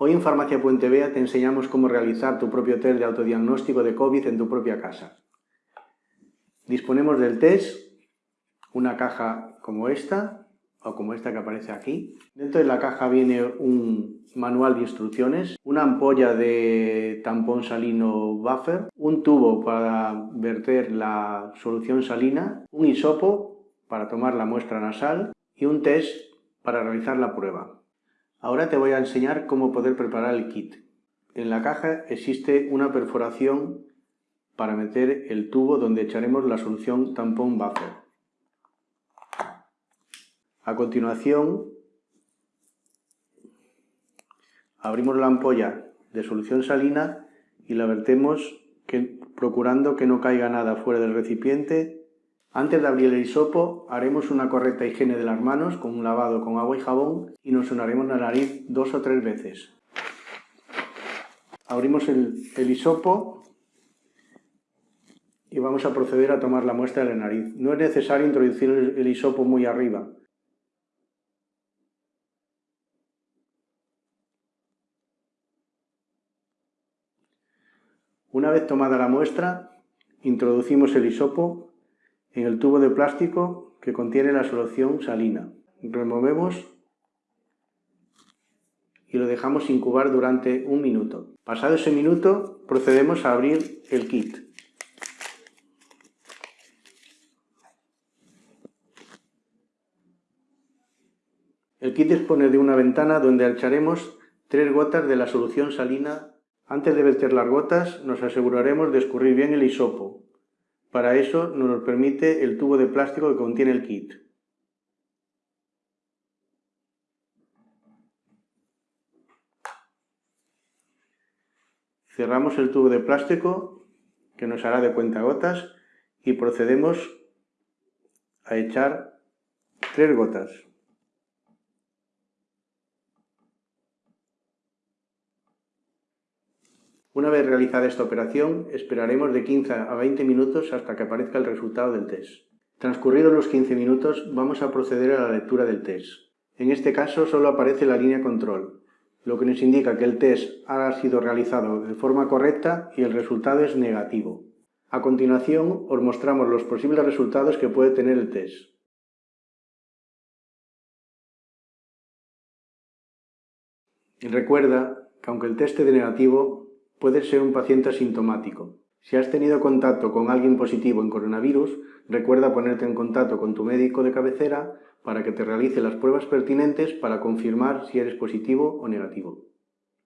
Hoy en Farmacia Puente Vea te enseñamos cómo realizar tu propio test de autodiagnóstico de COVID en tu propia casa. Disponemos del test, una caja como esta, o como esta que aparece aquí. Dentro de la caja viene un manual de instrucciones, una ampolla de tampón salino buffer, un tubo para verter la solución salina, un hisopo para tomar la muestra nasal y un test para realizar la prueba. Ahora te voy a enseñar cómo poder preparar el kit. En la caja existe una perforación para meter el tubo donde echaremos la solución tampón buffer. A continuación, abrimos la ampolla de solución salina y la vertemos procurando que no caiga nada fuera del recipiente antes de abrir el hisopo, haremos una correcta higiene de las manos con un lavado con agua y jabón y nos sonaremos la nariz dos o tres veces. Abrimos el, el hisopo y vamos a proceder a tomar la muestra de la nariz. No es necesario introducir el hisopo muy arriba. Una vez tomada la muestra, introducimos el hisopo en el tubo de plástico que contiene la solución salina. Removemos y lo dejamos incubar durante un minuto. Pasado ese minuto, procedemos a abrir el kit. El kit dispone de una ventana donde echaremos tres gotas de la solución salina. Antes de verter las gotas, nos aseguraremos de escurrir bien el hisopo, para eso nos lo permite el tubo de plástico que contiene el kit. Cerramos el tubo de plástico que nos hará de cuentagotas y procedemos a echar tres gotas. Una vez realizada esta operación, esperaremos de 15 a 20 minutos hasta que aparezca el resultado del test. Transcurridos los 15 minutos, vamos a proceder a la lectura del test. En este caso solo aparece la línea control, lo que nos indica que el test ha sido realizado de forma correcta y el resultado es negativo. A continuación, os mostramos los posibles resultados que puede tener el test. Y recuerda que aunque el test de negativo, Puedes ser un paciente asintomático. Si has tenido contacto con alguien positivo en coronavirus, recuerda ponerte en contacto con tu médico de cabecera para que te realice las pruebas pertinentes para confirmar si eres positivo o negativo.